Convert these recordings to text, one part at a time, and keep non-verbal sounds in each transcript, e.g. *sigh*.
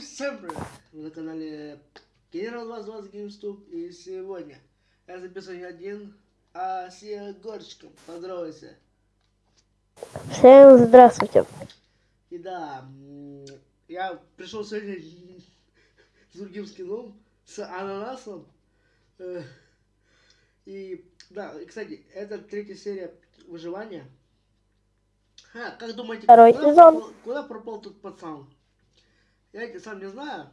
Всем привет! Вы на канале Генерал 2020 GameStop и сегодня я записываю не один, а с Егорчиком. Поздоровайся. Всем здравствуйте. И да, я пришел сегодня с другим скином, с ананасом. Э, И да, и, кстати, это третья серия выживания. Ха, как думаете, Второй куда, сезон. пропал, куда пропал тут пацан? Я сам не знаю.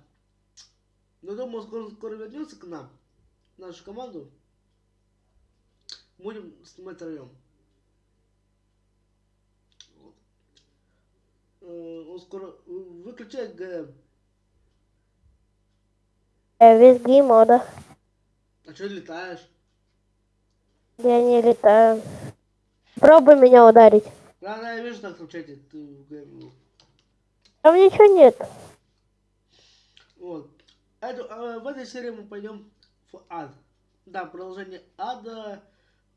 Но думаю, скоро, скоро вернется к нам, в нашу команду. Будем снимать втроем. Вот. Э, Он скоро вы- выключай ГМ. Весь геймода. А что летаешь? Я не летаю. Пробуй меня ударить. Да, да, я вижу так в чате, ты в ГМ. был. Там ничего нет. Вот. Эту- э, в этой серии мы пойдем в ад. Да, продолжение ада.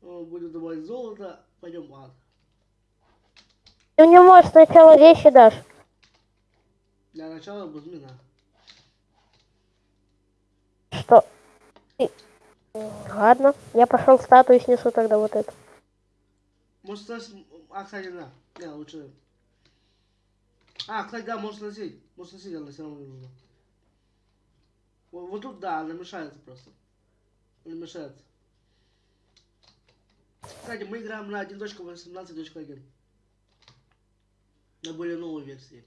э, Будем добавить золото. Пойдем в ад. Ты мне, может, сначала вещи дашь. Для начала возьми на. Что? Ладно, я пошел статую снесу тогда вот эту. Может, снос- А, кстати, на. Не, лучше. А, кстати, да, можешь носить. Можешь носить, она все равно не нужна. Вот, тут, да, она мешается просто. Она мешается. Кстати, мы играем на 1.18.1. На более новой версии.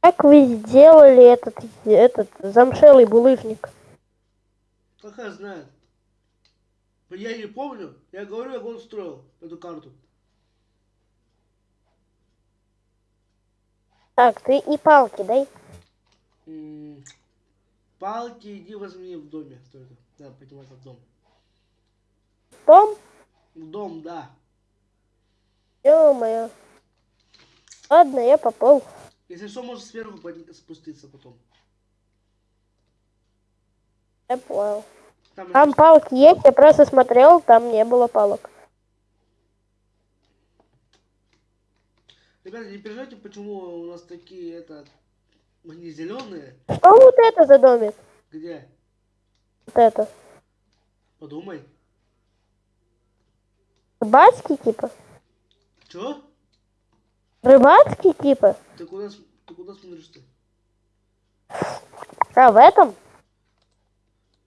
Как вы сделали этот, этот замшелый булыжник? Какая знает. Я не помню. Я говорю, как он строил эту карту. Так, ты и палки дай. М, Палки иди возьми в доме только. Да, поднимайся в дом. Том? В дом, да. Ё-моё. Ладно, я поплыл. Если что, можешь сверху спуститься потом. Я понял. Там, Там палки есть, я просто смотрел, там не было палок. Ребята, не переживайте, почему у нас такие, это, они зеленые. Что вот это за домик? Где? Вот это. Подумай. Рыбацкий типа? Чё? Рыбацкий типа? Ты куда, ты куда смотришь ты? А, в этом?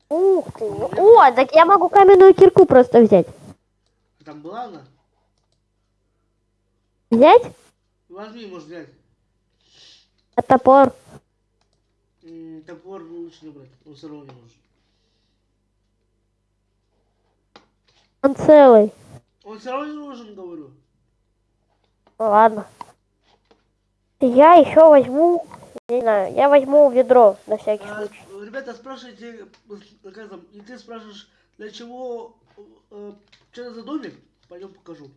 Ух ты. О, так я могу каменную кирку просто взять. А там была она? Взять? Возьми, может взять. А топор? М, Топор лучше не брать, он все равно не может. Он целый. Он все равно не нужен, говорю. Ну ладно. Я еще возьму, не знаю, я возьму ведро на всякий А, случай. ребята, спрашивайте, как там, и ты спрашиваешь, для чего, э, что это за домик? Пойдем покажу.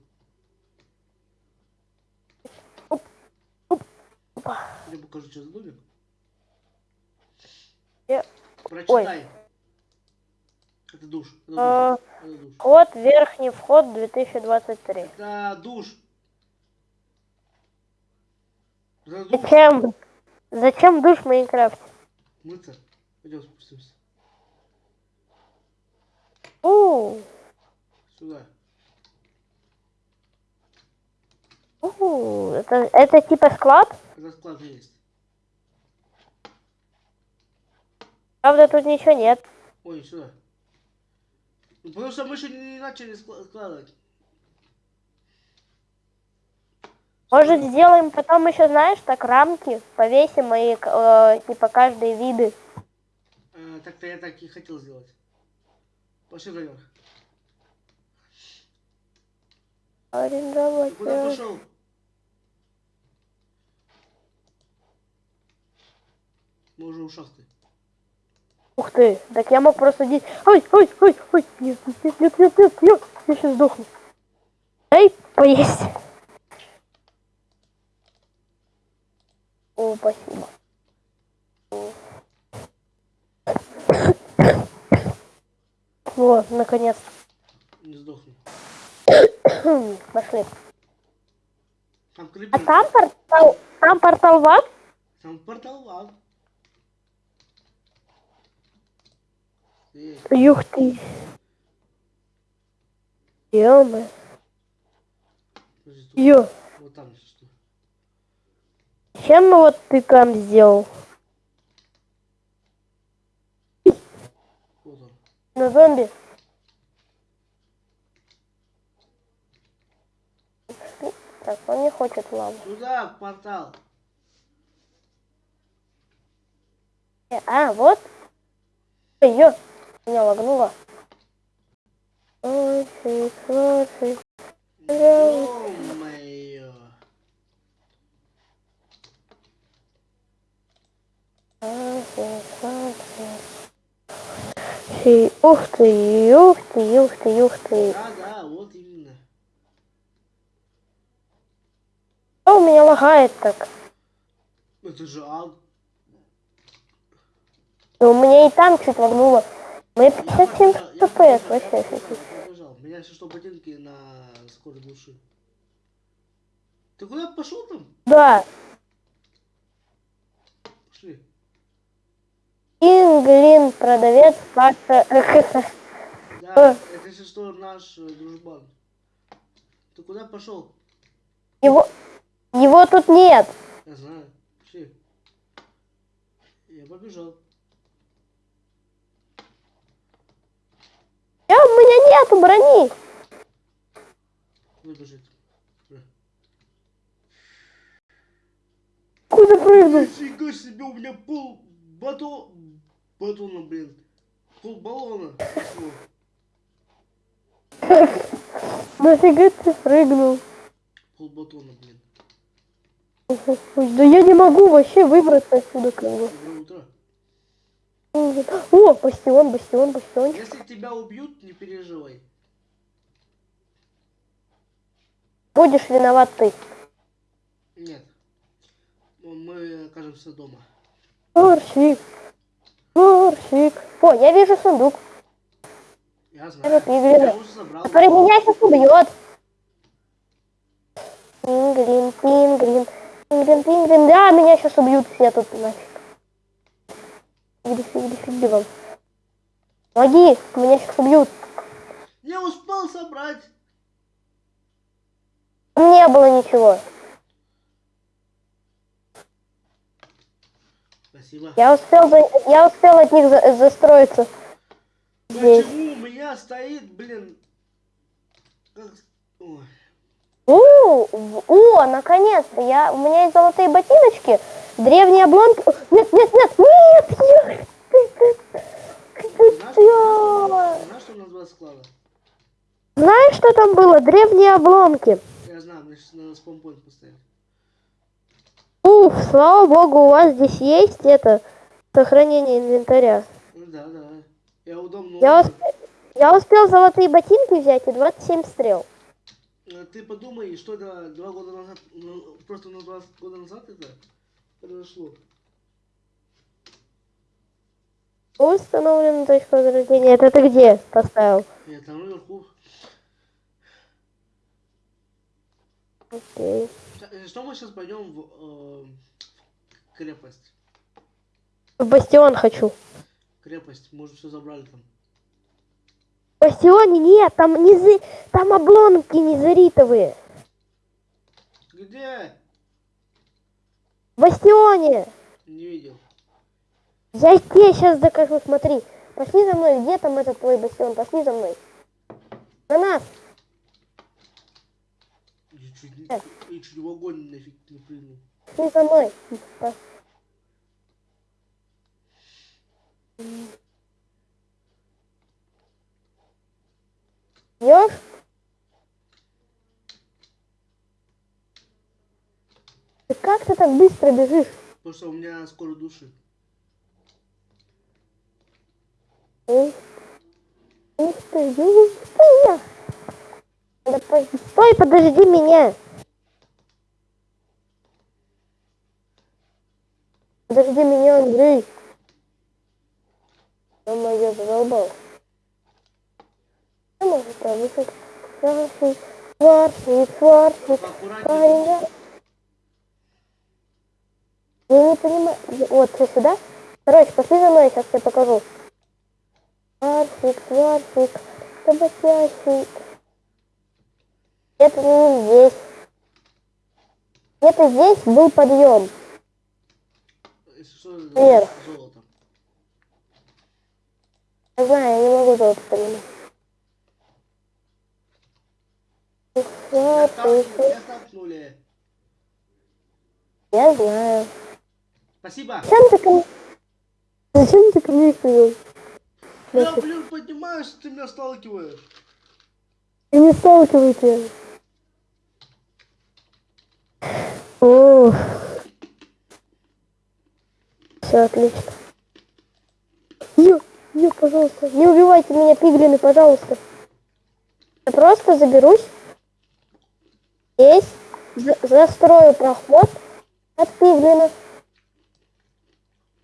Я покажу, за домик. Я- Прочитай. Это душ. Это душ. А. Это душ. Код, верхний вход 2023. Это душ. Это душ. Зачем? Зачем душ в Майнкрафте? Мыться. Пойдем спустимся. У, Сюда. у, это, это типа склад? Это склад есть. Правда, тут ничего нет. Ой, сюда. Ну, Потому что мы еще не начали скла- складывать. Может, сделаем потом еще, знаешь, так рамки, повесим и э, типа каждые виды. Э, Так-то я так и хотел сделать. Пошли наверх. Арендовать. Ты куда э, пошел? Мы уже у шахты. Ух ты, так я мог просто здесь... Ой, ой, ой, ой, нет, нет, нет, нет, нет, нет, я сейчас сдохну. Дай поесть. О, спасибо. Вот, наконец. Не сдохну. Пошли. Там А там портал, там портал в ад? Там портал ад. Ух ты. Ё-моё. Ё. Вот там что. Чем вот ты там сделал? На зомби? Так, он не хочет лаву. Сюда, в портал. Э, А, вот. Ё, меня лагнуло. Ух ты, ух ты, ух ты, ух ты. Да, да, вот именно. Что у меня лагает так? Это же ад. Да у меня и там чуть лагнуло. Мне Я 57 побежал, я FPS, побежал, вообще я. У меня если что ботинки на скорой души. Ты куда пошел там? Да, Пошли. Инглин, продавец, факта. Да, Э. это если что наш э, дружбан. Ты куда пошел? Его, его тут нет. Я знаю. Пошли. Я побежал. Я, у меня нету брони. Куда бежит? Э. Куда прыгнул? Нифига себе, у меня пол батон... Батона, блин. Пол баллона. Нафига ты прыгнул? Пол батона, блин. Да я не могу вообще выбраться отсюда как бы. О, бастион, бастион, бастион. Если тебя убьют, не переживай. Будешь виноват ты. Нет. Ну, Мы окажемся дома. Морщик. Морщик. О, я вижу сундук. Я знаю. Я уже забрал. Который меня сейчас убьет. Пингрин, пингрин, пингрин, пингрин. Да, меня сейчас убьют все тут нафиг. Фигли, фигли вам. Помоги, меня сейчас убьют. Не успел собрать. Не было ничего. Спасибо. Я успел, я успел от них за- застроиться. Здесь. Почему у меня стоит, блин... Как... Ой. О, о, наконец-то, я, у меня есть золотые ботиночки, древние обломки. Нет, нет, нет, нет, я... Знаешь, что, знаешь, что у нас два склада? Знаешь, что там было? Древние обломки. Я знаю, мне сейчас надо поставить. Уф, слава богу, у вас здесь есть это сохранение инвентаря. Ну да, да. Я удобно. Я, усп- я успел золотые ботинки взять и 27 стрел. Э, Ты подумай, что это два года назад, ну, просто на два года назад это произошло. Установлена точка возрождения. Это ты где поставил? Я там наверху. Окей. Э, Что мы сейчас пойдем в, э, крепость? В бастион хочу. Крепость, уже все забрали там. Бастионе нет, там низы, там обломки незаритовые. Где? В бастионе. Не видел. Я тебе сейчас докажу, смотри. Пошли за мной, где там этот твой бастион? Пошли за мной. На нас. Я чуть, не- я чуть в огонь нафиг не прыгнул. Пошли за мной. *laughs* Идешь? Ты как ты так быстро бежишь? Потому что у меня скоро души. Ух ух ты, ты. Да по- Стой, подожди меня. Подожди меня, Андрей. Ё-моё, задолбал. Может? Сварщик, сварщик, сварщик, парень, Я не понимаю. Вот, все сюда. Короче, пошли за мной, сейчас я покажу. Сварфик, сварфик, табакящий. Это не здесь. Где-то здесь был подъем. Вверх. Я знаю, я не могу золото поднимать. Меня столкнули. Я знаю. Спасибо. Зачем ты ко мне? Зачем ты ко мне привел? Я, блин, поднимаюсь, ты меня сталкиваешь. Я не сталкивайте. О. Все отлично. Ё, ё, пожалуйста, не убивайте меня, пиглины, пожалуйста. Я просто заберусь. Здесь за- застрою проход от пиглина.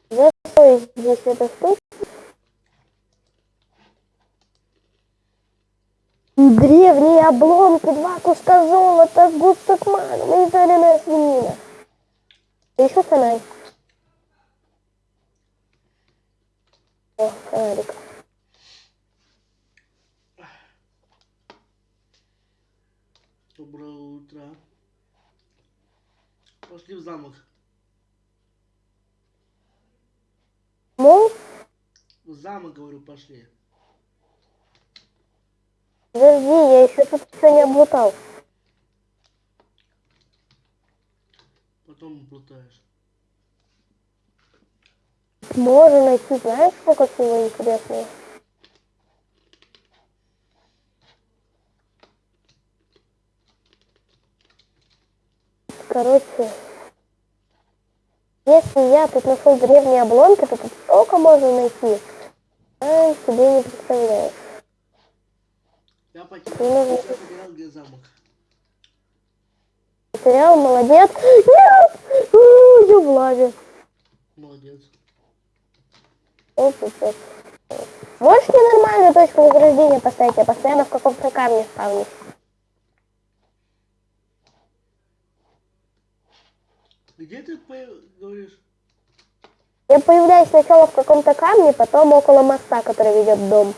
Застрою здесь эту штуку. Древние обломки, два куска золота, густок магма и жареная свинина. И еще фонарик. О, фонарик. Доброе утро. Пошли в замок. Ну, В замок, говорю, пошли. подожди, я еще тут все не облутал. Потом плутаешь. Можно найти, знаешь, сколько всего интересного? Короче, если я тут нашел древние обломки, то тут столько можно найти. А, себе не представляешь. Я потерял, потерял где замок. Потерял, молодец. Нет! У, Я в лаве. Молодец. О, пипец. Можешь мне нормальную точку возрождения поставить? Я постоянно в каком-то камне ставлю. Где ты говоришь? Я появляюсь сначала в каком-то камне, потом около моста, который ведет в дом.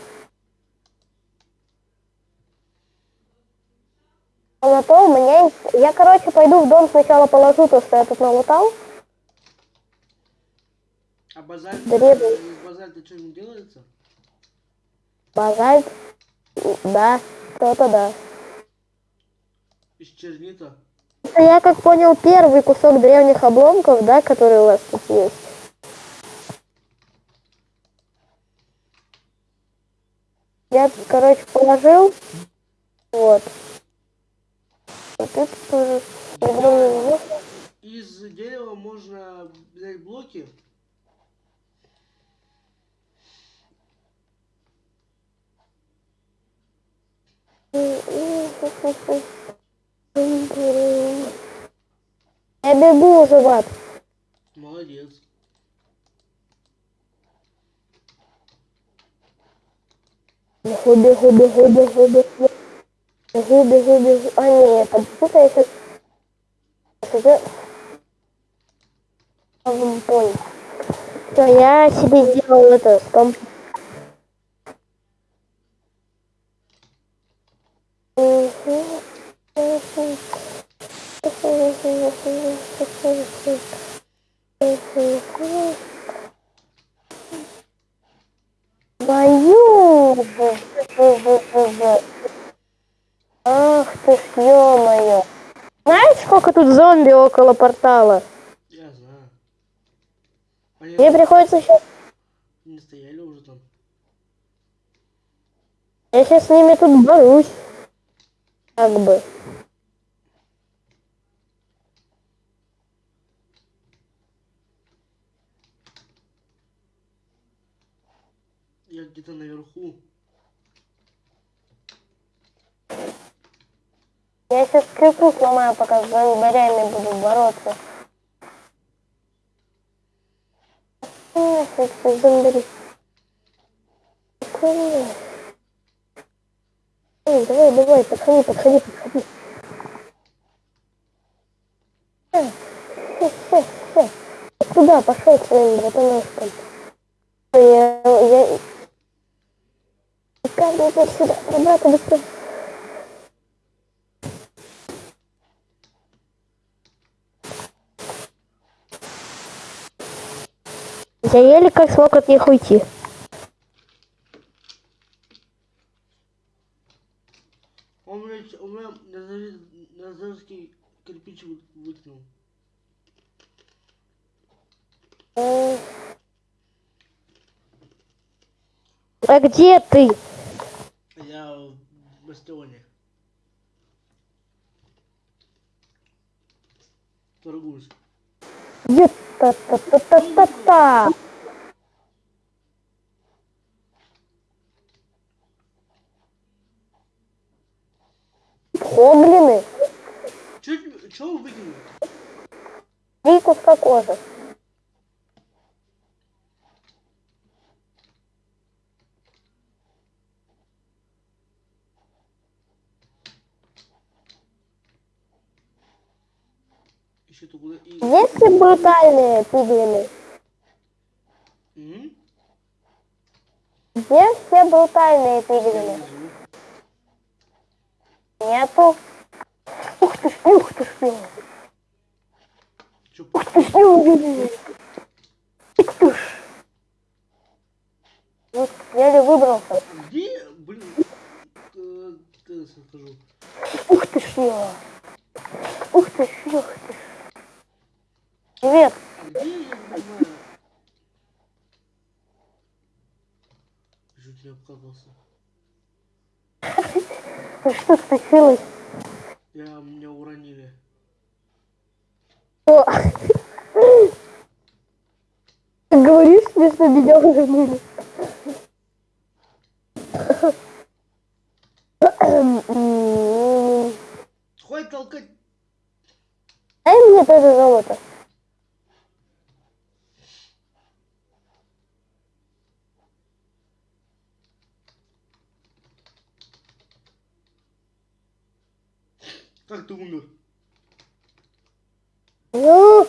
А на то у меня... есть- Я, короче, пойду в дом сначала положу то, что я тут налутал. А базальт, Древний. из базальта что-нибудь делается? Базальт. Да, кто-то да. Из чернита? Это я как понял первый кусок древних обломков, да, который у вас тут есть. Я, короче, положил. Вот. Вот это тоже. Из дерева можно взять блоки. Я бегу уже, Ват. Молодец. Бегу, бегу, бегу, бегу, бегу. Бегу, бегу, бегу. А, нет, подожди-ка я сейчас... Уже... Понял. Все, я себе сделал это. Бою! Ах ты ж, ё-моё. Знаешь, сколько тут зомби около портала? Я знаю. Они Мне приходится сейчас... не стояли уже там. Я сейчас с ними тут борюсь. Как бы. Я где-то наверху. Я сейчас крюку сломаю, пока с зомбарями буду бороться. Нафиг ты зомбари. Давай, давай, подходи, подходи, подходи. Э, э, э, э. пошел своим братанушком. Я, я... Каждый идет сюда, про брата быстрее. Я еле как смог от них уйти. Он, блядь, у меня назар- назарский кирпич вы- выкинул. М. А где ты? Я в бастионе. Торгуюсь. Та-та-та-та-та-та? Гоблины. Чего вы выкинули? Три куска кожи. Еще то куда и... Есть ли брутальные пиглины? Где все брутальные пиглины? Нету. Ух ты ж, ух ты ж, ух ты ж, ух ты ж. Ух ты ж. Вот, еле выбрался. где, блин, э, скажу. Ух ты ж. Ух ты ж, ух ты ж. Привет. Чуть не обкакался. Что случилось? Я, меня уронили. О. Ты говоришь мне, что меня уронили? Хватит толкать. Дай мне тоже золото. Как ты умер? Ну,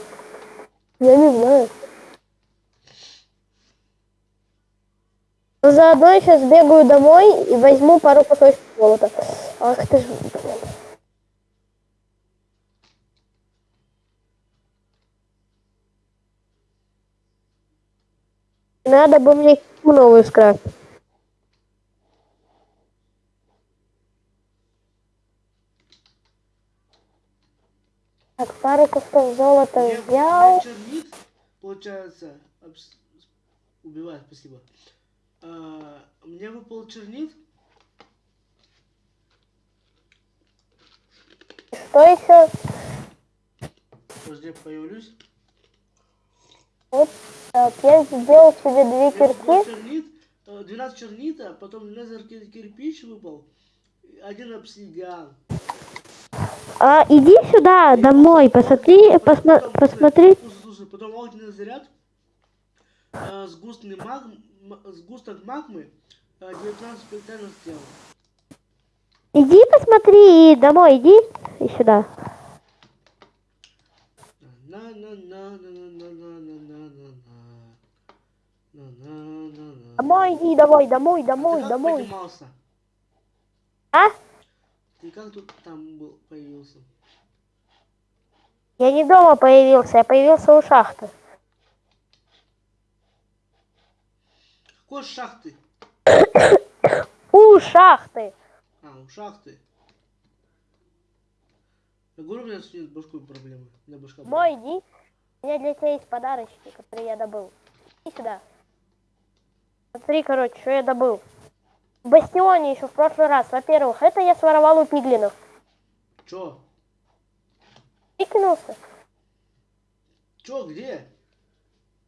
я не знаю. Но заодно я сейчас бегаю домой и возьму пару кусочков золота. Ах ты ж. Надо бы мне новую скрафтить. Так, пару кусков золота Мне, взял. меня чернит, получается, обс- убивает, спасибо. А, мне выпал чернит, Что еще? подожди, я появлюсь. Вот, так, я сделал себе две кирки. чернит, э, 12 чернита, потом лазер кир- кирпич выпал, один обсидиан. А, иди сюда, домой, посмотри, посмотри, посмотри. Слушай, потом огненный заряд, а, сгустный маг, сгусток магмы, а, 19 сделал. Иди посмотри, домой иди, и сюда. Домой иди, домой, домой, домой, домой. А? Ты как тут там был, появился? Я не дома появился, я появился у шахты. Какой шахты? *coughs* У шахты. А, у шахты. Я говорю, у меня с башкой проблемы. У меня башка Домой иди. У меня для тебя есть подарочки, которые я добыл. Иди сюда. Смотри, короче, что я добыл. В Бастионе еще в прошлый раз. Во-первых, это я своровал у пиглинов. Чё? Прикинулся. Чё, где?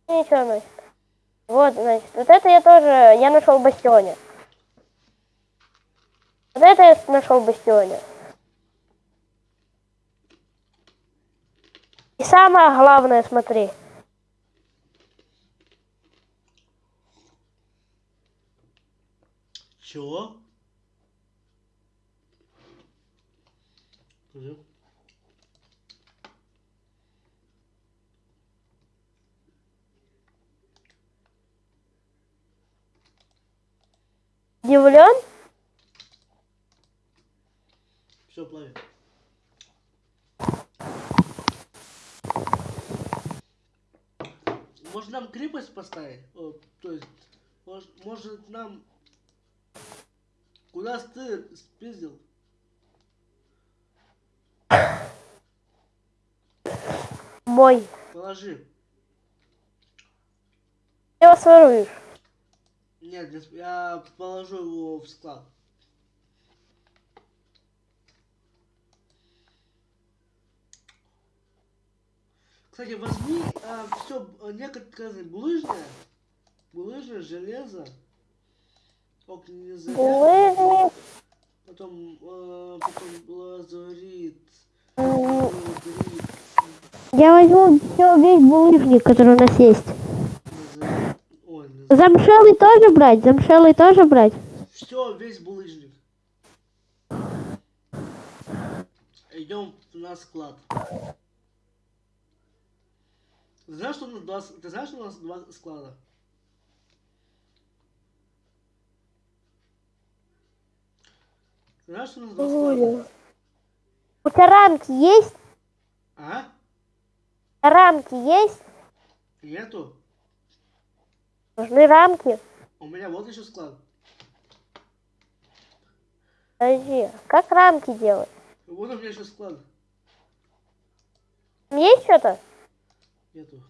Ничего, значит. Вот, значит, вот это я тоже, я нашел в Бастионе. Вот это я нашел в Бастионе. И самое главное, смотри. Чего? Скажи. Удивлен? Все плавит. Может нам крепость поставить? О, то есть, может, может нам Куда ты спиздил? Мой. Положи. Ты его своруешь. Нет, я положу его в склад. Кстати, возьми все некоторые булыжное, булыжное, железо, огненный заряд, потом, э, потом лазурит, лазурит, Я возьму все, весь булыжник, который у нас есть. ой, назар- Замшелый тоже брать? Замшелый тоже брать? Все, весь булыжник. Идем на склад. Ты знаешь, что у нас два, ты знаешь, что у нас два склада? Знаешь, что у нас два склада? У тебя рамки есть? А? Рамки есть? Нету? Нужны рамки? У меня вот еще склад. Подожди, как рамки делать? Вот у меня еще склад. Там Есть что-то? Нету.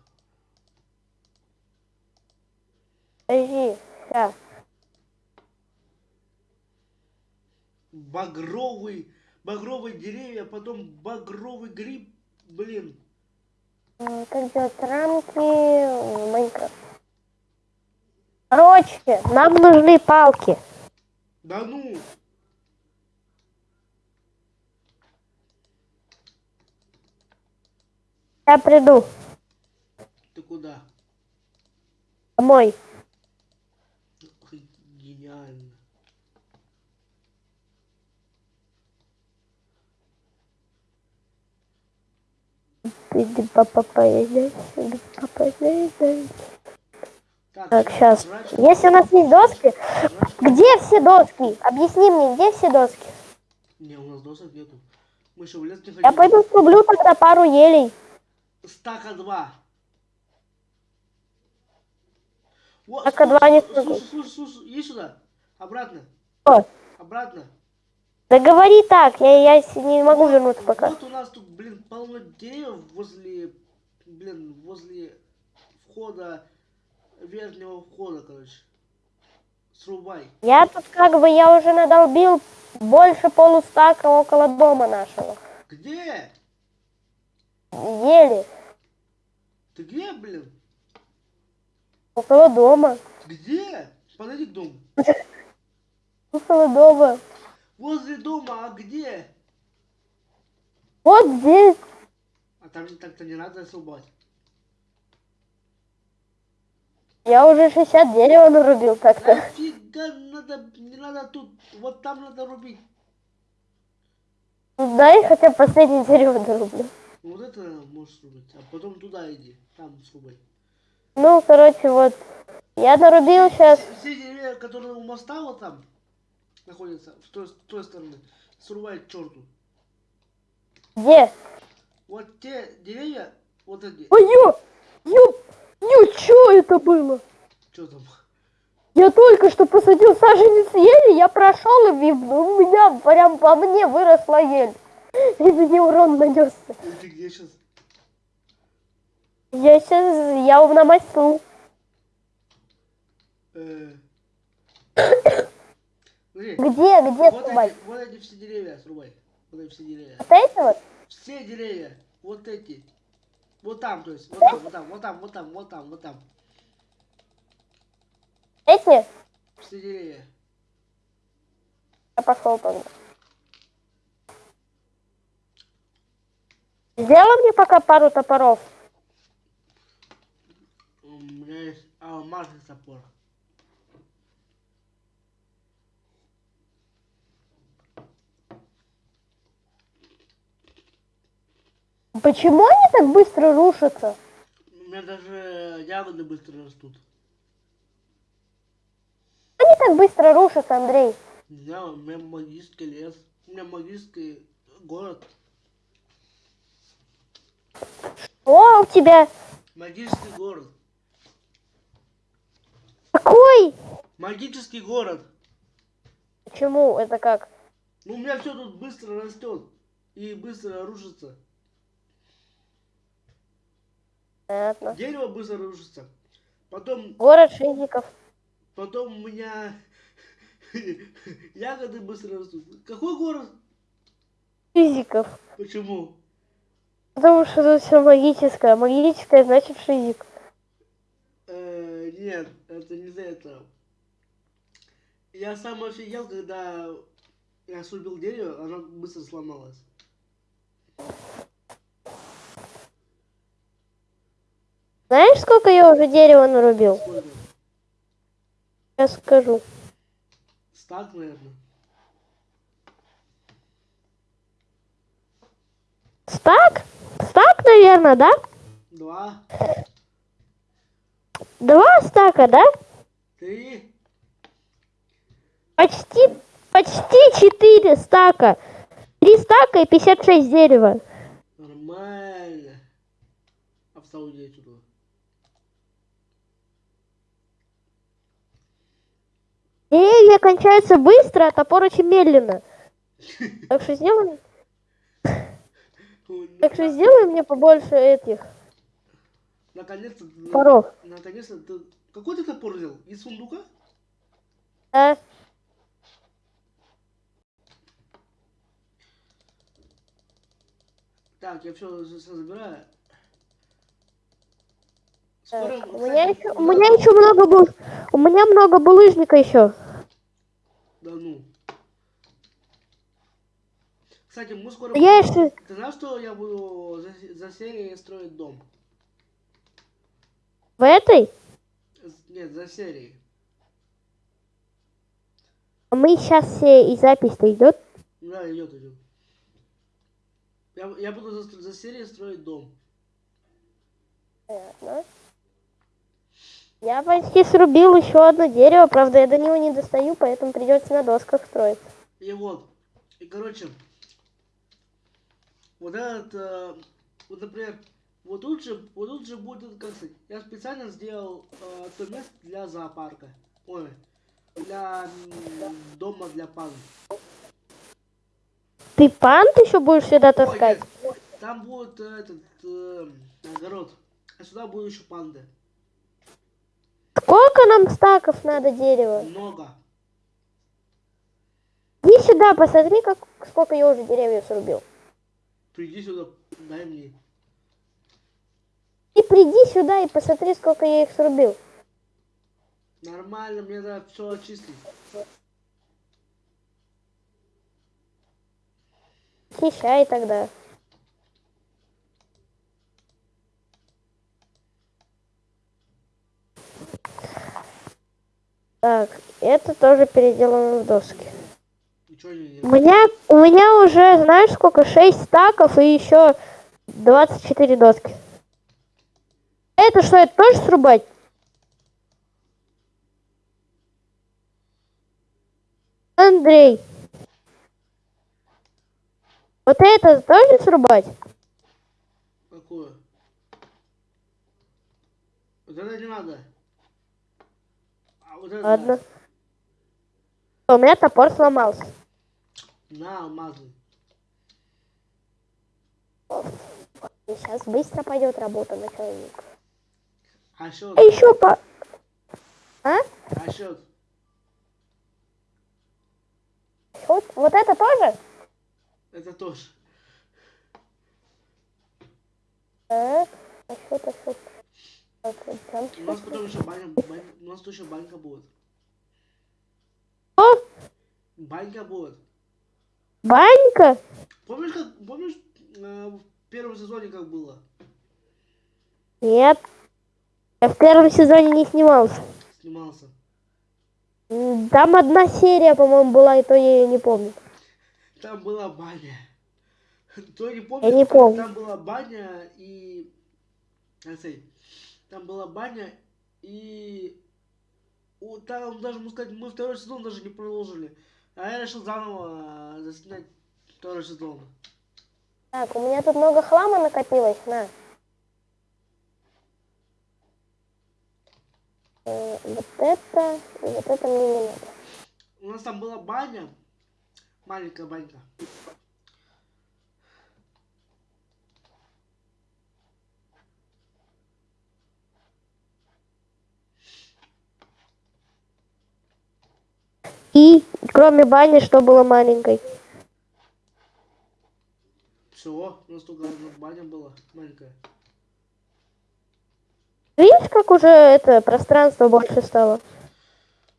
Подожди, сейчас. Багровый, багровые деревья, потом багровый гриб. Блин. Как делать рамки в Майнкрафт? Короче, нам нужны палки. Да ну! Я приду Ты куда? домой. Ой, Гениально. Иди, папа, поезжай, иди, папа, поезжай. Так, сейчас. Если у нас есть доски, где все доски? Объясни мне, где все доски? Не, у нас досок нету. Мы еще в лес не Я ходили. пойду срублю тогда пару елей. Стака два. Стака два не смогу. слушай, слушай, слушай, иди сюда. Обратно. Что? Обратно. Да говори так, я, я не могу вернуться пока. Вот у нас тут, блин, полно деревьев возле, блин, возле входа, верхнего входа, короче. Срубай. Я тут как бы, я уже надолбил больше полустака около дома нашего. Где? Ели. Ты где, блин? Около дома. Где? Подойди к дому. *laughs* Около дома. Возле дома, а где? Вот здесь. А там так-то не надо срубать. Я уже 60 дерева нарубил так-то. Нафига надо, не надо тут, вот там надо рубить. Ну, Дай хотя бы последнее дерево дорублю. Вот это можешь срубить, а потом туда иди, там срубай. Ну, короче, вот. Я нарубил сейчас. Все деревья, которые у моста вот там находятся, с той, с той стороны, срубай к черту. Где? Вот те деревья, вот эти, Ой, ё! Ё! Ё, чё это было? что там? Я только что посадил саженец ели, я прошел и у меня прям по мне выросла ель. И мне урон нанесся. Ты где сейчас? Я сейчас, я на мосту. Э... *coughs* Смотри, Где, где вот срубать? эти, вот эти все деревья срубай. Вот эти все деревья. Вот эти вот? Все деревья, вот эти. Вот там, то есть, вот там, вот там, вот там, вот там, вот там, вот там. Эти? Все деревья. Я пошел тогда. Сделай мне пока пару топоров. У меня есть алмазный топор. Почему они так быстро рушатся? У меня даже ягоды быстро растут. Они так быстро рушится, Андрей? У меня, у меня магический лес. У меня магический город. О, у тебя Магический город. какой? Магический город. Почему? Это как? Ну, у меня все тут быстро растет и быстро рушится. Понятно. Дерево быстро рушится. Потом, Город шизиков. потом у меня *laughs* ягоды быстро растут. Какой город? Шизиков. Почему? Потому что тут все магическое. Магическое значит шизик. Э, нет, это не за это. Я сам офигел, когда я срубил дерево, оно быстро сломалось. Знаешь, сколько я уже дерева нарубил? Сколько? Сейчас скажу. Стак, наверное. Стак? Стак, наверное, да? Два, Два стака, да? три. Почти, почти четыре стака. Три стака и 56 дерева. Нормально. Обставил я сюда. Деревья кончаются быстро, а топор очень медленно. Так что сделай, Ой, так что сделай мне побольше этих Наконец-то. топоров. Наконец-то. Какой ты топор взял? Из сундука? Да? Так, я все, забираю. Так, У меня еще, у меня еще много был, у меня много булыжника еще. Да ну. Кстати, мы скоро... Я еще, Ты знаешь, что я буду за, за серией строить дом? в этой, Нет, за серией. а мы сейчас все и запись-то идет. Да, идет, идет. Я, я буду за, за серией строить дом. Понятно. Я почти срубил еще одно дерево, правда я до него не достаю, поэтому придется на досках строить. И вот. И короче, вот этот, э, вот, например, вот тут же, вот тут же будет, как сказать, я специально сделал э, то место для зоопарка. Ой, для дома для панд. Ты пант еще будешь сюда Ой, таскать? нет, там будет этот э, огород, а сюда будут еще панды. Сколько нам стаков надо дерева? Много. Иди сюда, посмотри, как, сколько я уже деревьев срубил. Приди сюда, дай мне. Ты приди сюда и посмотри, сколько я их срубил. Нормально, мне надо все очистить. Хищай тогда. Так, это тоже переделано в доски. У меня, у меня уже, знаешь, сколько? 6 стаков и еще 24 доски. Это что, это тоже срубать? Андрей. Вот это тоже срубать? Какое? Вот это не надо. А Ладно. У меня топор сломался. на алмазы. Сейчас быстро пойдет работа на человека. А счет? А еще по... А? А счет? Вот, вот это тоже? Это тоже. А? А что это что? У нас потом еще баня, баня- у нас тут еще банька будет. что? Банька будет. Банька? Помнишь, как, помнишь, э, в первом сезоне как было? Нет. Я в первом сезоне не снимался. Снимался. Там одна серия, по-моему, была, и то я ее не помню. Там была баня. *laughs* Кто не помнит, Я не помню. там была баня и... сказать, Там была баня и... у- там даже, можно сказать, мы второй сезон даже не продолжили. А я решил заново э, заснять второй сезон. Так, у меня тут много хлама накопилось, на. Э, Вот это, вот это мне не надо. У нас там была баня, маленькая банька. И кроме бани, что было маленькой? Все, у нас только баня была маленькая. Видишь, как уже это пространство больше стало?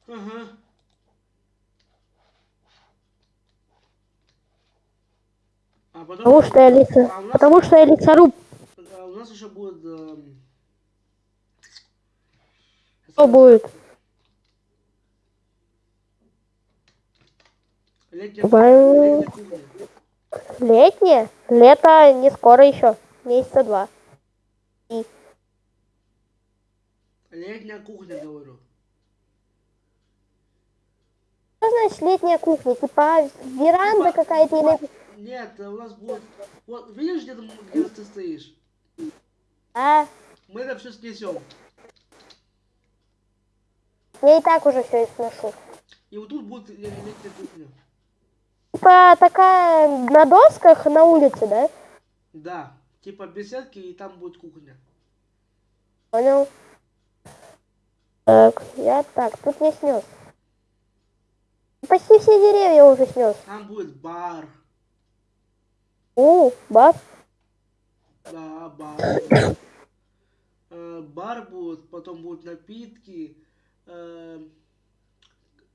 Ага. А потом... Потому что я лица... А нас, Потому что я лесоруб. а у нас еще будет... эм, Что будет? Кухня. Летнее? Лето не скоро еще. Месяца два. И Летняя кухня, говорю. что значит летняя кухня? Типа веранда Типа, какая-то или... типа, Нет, у нас будет... Вот, видишь, где, где ты стоишь? А, Мы это все снесем. я и так уже все и сношу. И вот тут будет ле- летняя кухня. Типа такая на досках на улице, да? Да. Типа беседки, и там будет кухня. Понял. Так, я так, тут я снес. Почти все деревья уже снес. Там будет бар. У, баф. Да, бар. Э, Бар будет, потом будут напитки, э,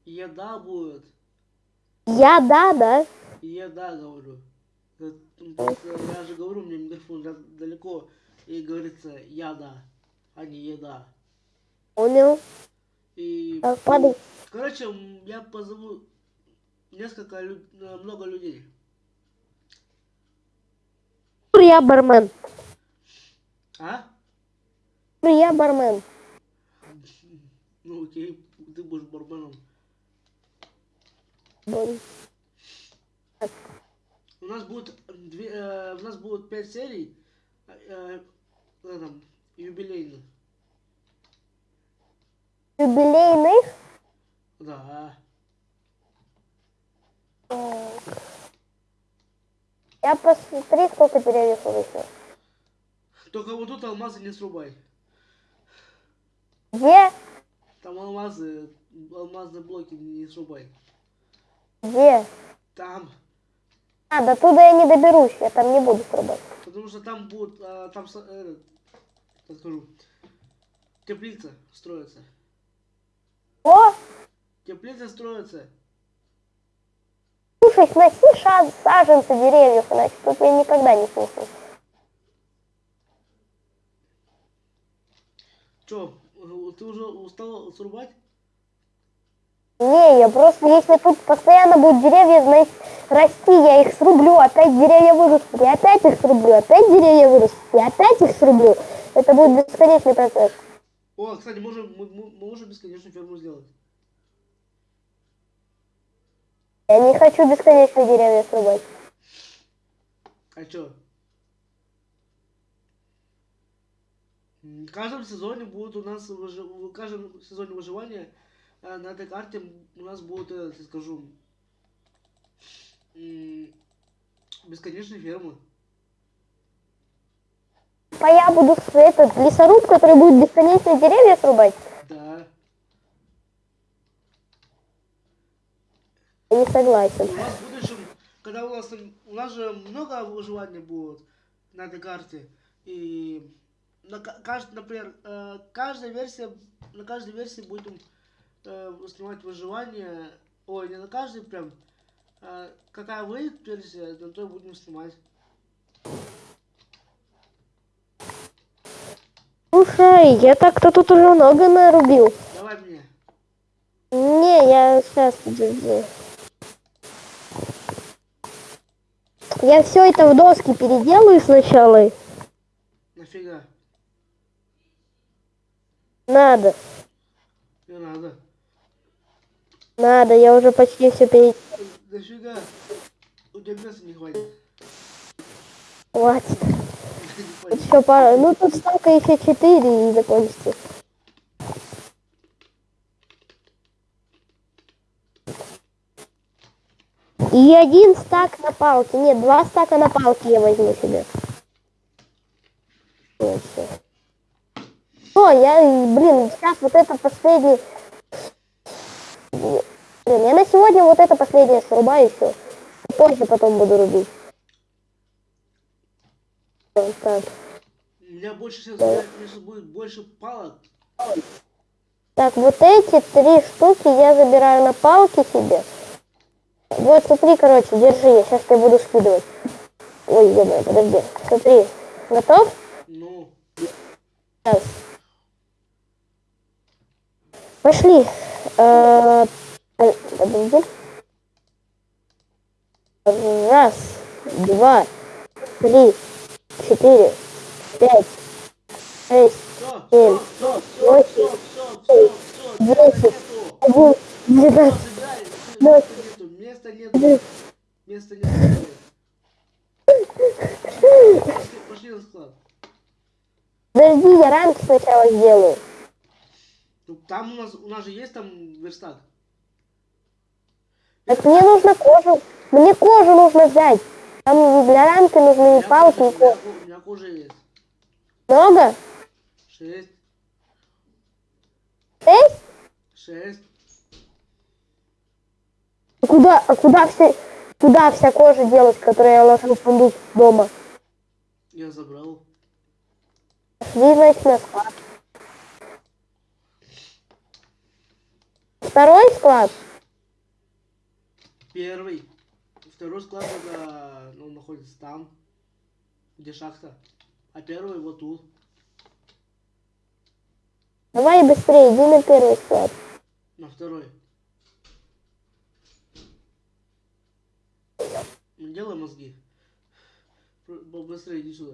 еда будет. Я да, да. Еда, говорю. Э, просто Я же говорю, меня микрофон да- далеко, и говорится яда, а не еда. Понял. И, Так, падай. короче, я позову несколько, э, много людей. Я бармен. А? Я бармен. Ну окей, ты будешь барменом. У нас будет две, э, у нас будет пять серий, э, э, там, юбилейных. Юбилейных. Да. Я посмотри, сколько деревьев вырастет. Только вот тут алмазы не срубай. Где? Там алмазы, алмазные блоки не срубай. Где? Там. А, до туда я не доберусь, я там не буду срубать. Потому что там будет, а, там, э, скажу, теплица строится. О, Теплица строится. слушай, сноси ша- саженцы деревьев, иначе тут я никогда не снесу. Че, ты уже устал срубать? Не, я просто, если тут постоянно будут деревья знаешь, расти, я их срублю, опять деревья вырастут, я опять их срублю, опять деревья вырастут, я опять их срублю. Это будет бесконечный процесс. О, кстати, можем, мы, мы- можем бесконечную ферму сделать. Я не хочу бесконечно деревья срубать. А чё? В каждом сезоне будет у нас в каждом сезоне выживания на этой карте у нас будут, э, я скажу, бесконечные фермы. А я буду этот лесоруб, который будет бесконечно деревья срубать. Да. Я не согласен. у нас в будущем, когда у нас у нас же много выживания будет на этой карте. И на ка- кажд- например, э, каждая версия, на каждой версии будем э, снимать выживание. Ой, не на каждой прям. э, какая выйдет версия, на той будем снимать. Слушай, я так-то тут уже много нарубил. Давай мне. Не, я сейчас подожди. Я все это в доски переделаю сначала. Нафига? Надо. Не надо. Надо, я уже почти все перед... Нафига? У тебя места не хватит. Хватит. Еще пара... Ну, тут столько еще 4 и закончится. И один стак на палке. Нет, два стака на палке я возьму себе. Всё. О, я, блин, сейчас вот это последний... Блин, я на сегодня вот это последнее срубаю еще. Позже потом буду рубить. Вот так. У меня больше сейчас, конечно, будет больше палок. Так, вот эти три штуки я забираю на палки себе. Вот, смотри, короче, держи, я сейчас тебе буду скидывать. Ой, ё подожди. Смотри, готов? Ну, Сейчас. Пошли. Э, э, Подожди. Раз, два, три, четыре, пять, шесть, Семь, восемь, десять, один. Забирай, места нету, места нету. Пошли, пошли. Подожди, я рамки сначала сделаю. Там у нас, у нас же есть там верстак. Так мне нужно кожу. Мне кожу нужно взять. Там для рамки нужны меня палки и кожа. У меня, кожа есть. Много? Шесть, Шесть? шесть. А Куда, а куда все, куда вся кожа делась, которую я ложу в сундук дома? Я забрал. Пошли, значит, на склад. Второй склад? Первый. Второй склад это, ну, находится там, где шахта. А первый вот тут. Давай быстрее, иди на первый склад. На второй. Делай мозги. Быстрее иди сюда.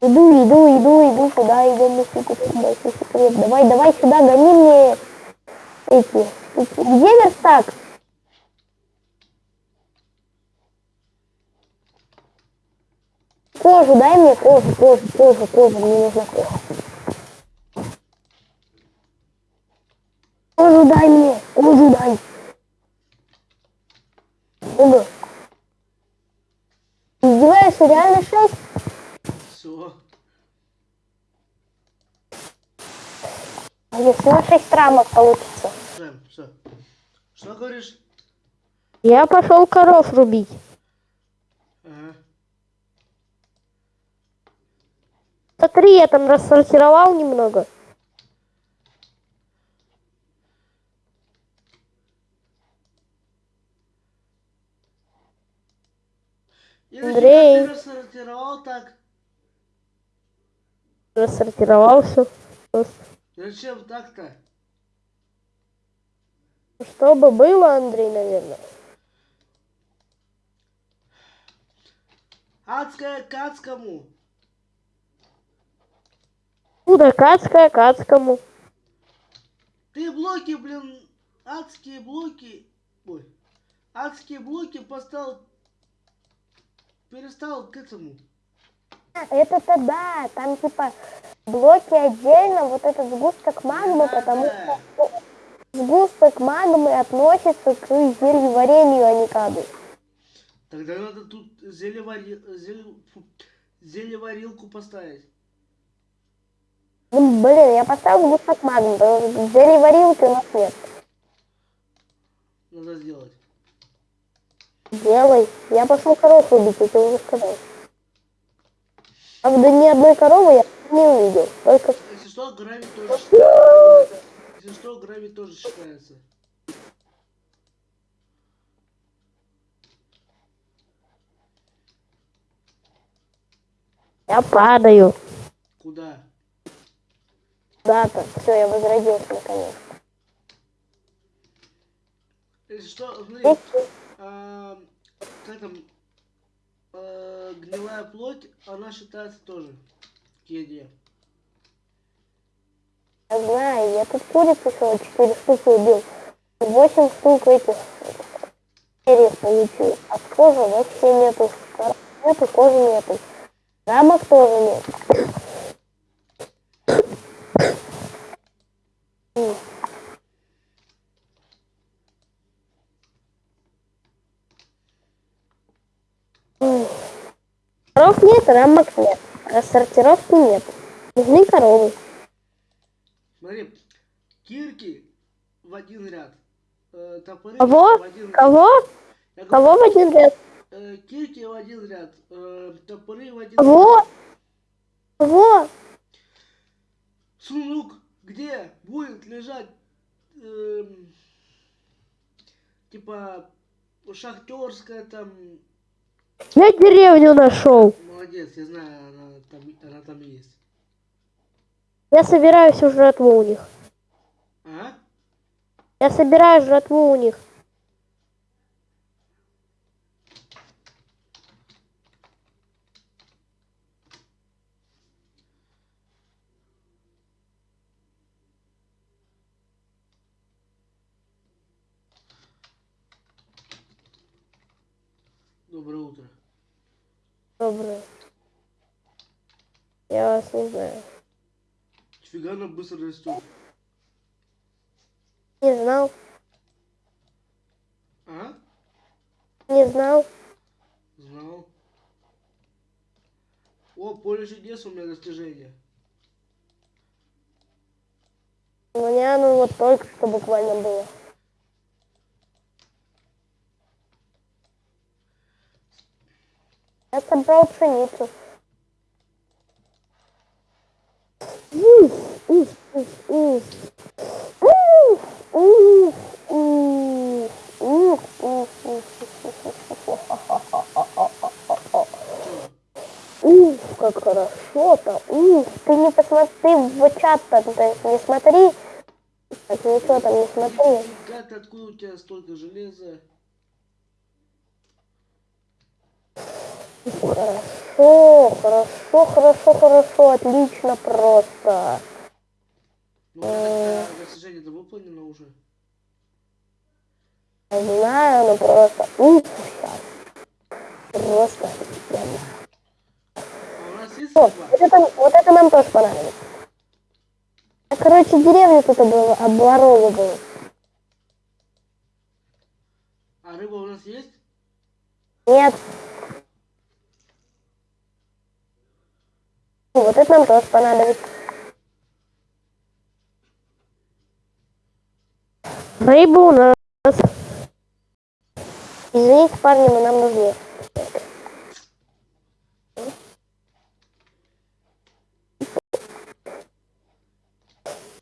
Иду, иду, иду, иду, куда идем, мы сука, сюда, секрет. Давай, давай сюда, гони мне эти. Где верстак? Кожу, дай мне кожу, кожу, кожу, кожу, мне нужна кожа. Кожу дай мне, кожу дай. Ого. Издеваешься, реально шесть? Если на шесть рамок получится. Все, все. Что говоришь? Я пошел коров рубить. Ага. Смотри, я там рассортировал немного. Андрей. ты рассортировал так? Рассортировал все. Зачем так-то? Чтобы было, Андрей, наверное. Адская к адскому. Куда кацкая, кацкому. Ты блоки, блин, адские блоки. Ой. Адские блоки поставил. Перестал к этому. Это-то да, там типа блоки отдельно, вот этот сгусток магмы, Да, потому да. что сгусток магмы относится к зельеварению, а не к аду. Тогда надо тут зелевари... зеле- фу, зелеварилку поставить. Ну, блин, я поставил сгусток магмы, зельеварилки у нас нет. Надо сделать. Делай. Я пошел коров убить, я тебе уже сказал. Правда, ни одной коровы я не увидел. Только Если что, гравий тоже считается. Если что, гравий тоже считается. я падаю. Куда? Да-то. Все, я возродился наконец. Если что, смотри, Эх, а, как там, а, гнилая плоть, она считается тоже к еде. знаю, я тут куриц еще 4 штуки убил. 8 штук этих перьев получил. А кожи вообще нету. Нету, кожи нету. Рамок тоже нет. М. Ой. Нет, рамок нет. Рассортировки нет. Нужны коровы. Смотри, кирки в один ряд. э, топоры Кого? в один Кого? Говорю, Кого в один ряд? э, кирки в один ряд. э, топоры в один Кого? ряд. Кого? Сундук, где будет лежать эм, типа шахтерская там. Я деревню нашел. Молодец, я знаю, она там, она там есть. Я собираю всю жратву у них. А? Я собираю жратву у них. Доброе утро. Доброе. Знаю. Фига она быстро растет. Не знал. А? Не знал. Знал. О, поле чудес у меня достижение. У меня ну вот только что буквально было. Я собрал пшеницу. Уф, уф, уф, уф. Уф, уф, уф, уф, уф, уф, уф. Чё? Уф, как хорошо-то. Уф, ты не посмотри в чат-то, то есть не смотри. Так, ничего там не смотри. Как, откуда у тебя столько железа? Хорошо, хорошо, хорошо, хорошо, отлично просто. Ну, а достижение-то выполнено уже. Я знаю, но просто уф, сейчас. Просто офигенно. А у нас есть О, судьба? вот это, вот это нам тоже понравилось. А, короче, деревня тут была, обворовывала. А рыба у нас есть? Нет. Вот это нам тоже понадобится. Рыба у нас. Извините, парни, но нам нужны.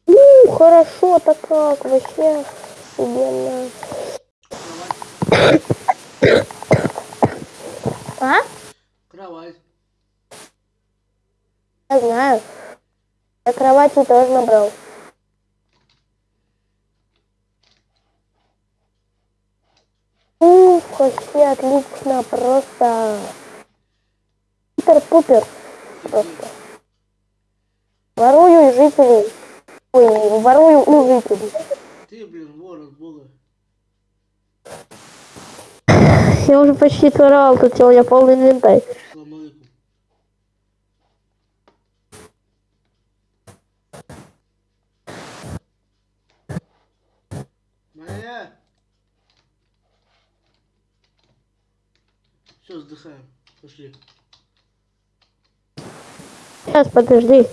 Ну, хорошо-то как, вообще офигенно. А? Кровать. Я знаю. Я кровати тоже набрал. Ух, вообще отлично, просто. Супер-пупер. Просто. Ворую жителей. Ой, ворую у жителей. Ты, блин, вор от бога. Я уже почти своровал, тут меня полный инвентарь. Все, вздыхаем. Пошли. Сейчас, подожди.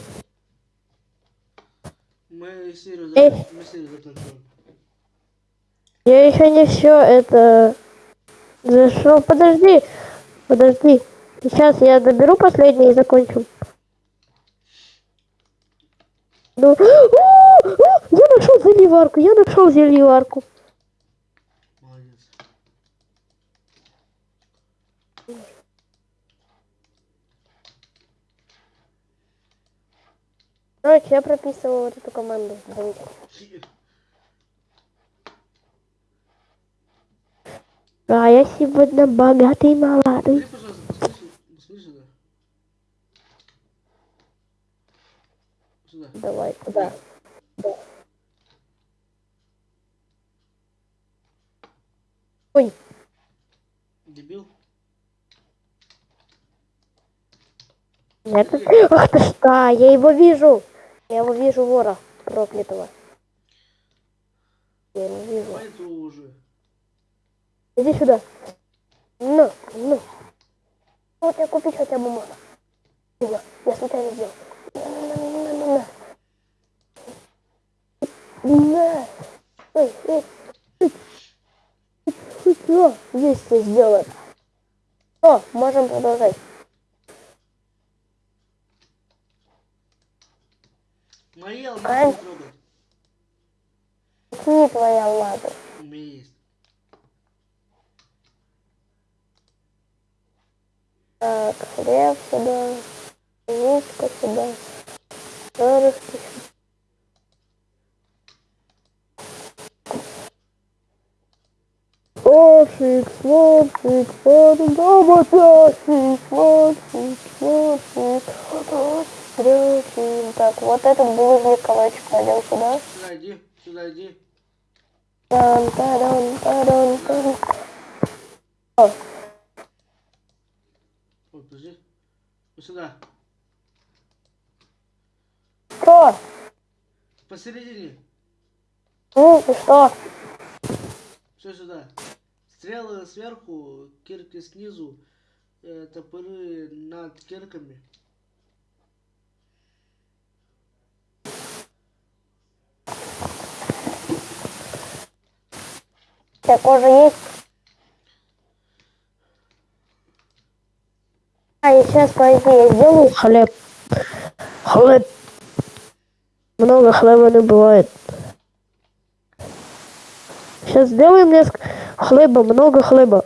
Мы серию, зак... мы серию закончим. Я еще не все это зашел. Подожди, подожди. Сейчас я доберу последний и закончим. Ну, *gasps* я нашел зельеварку, я нашел зельеварку. Молодец. Короче, я прописываю вот эту команду. Давайте. А я сегодня богатый молодой. Давай, куда? Ой, нет. Ах ты да, я его вижу. Я его вижу, вора проклятого. Я его вижу. Иди сюда. Ну, ну. Вот я купить хотя бы можно. Я, я случайно сделал. На, на, на, на. Ой, ой. Есть все сделано. Все, можем продолжать. Мои Ай. алмазы не трогай. Не твоя лада. У меня есть. Так, хлеб сюда. Яичко сюда. Перышки сюда. О, фикс, вот, фикс, вот, дома, фикс, трёхи. Так, вот этот булыжник калачик пойдем сюда. Сюда иди, сюда иди. Тан, тадан, тадан, тадан. О, Ой, подожди. Вот сюда. что? Посередине. Ну, и что? Все сюда. Стрелы сверху, кирки снизу, э, топоры над кирками. Тебя кожа есть? А, и сейчас, подожди, я сделаю хлеб. Хлеб. Много хлеба не бывает. Сейчас сделаем мне ск- хлеба, много хлеба.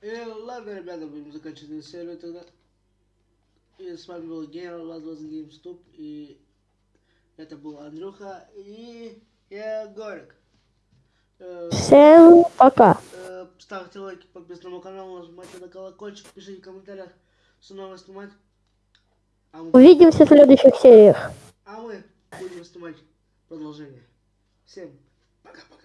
Э, ладно, ребята, будем заканчивать эту серию тогда. И с вами был Генерал Лазлос Геймступ. И это был Андрюха и я Горик. Всем пока. э, ставьте лайки, подписывайтесь на канал, нажимайте на колокольчик, пишите в комментариях, что новое снимать. А мы, Увидимся в следующих сериях. а мы будем снимать продолжение. Всем пока-пока.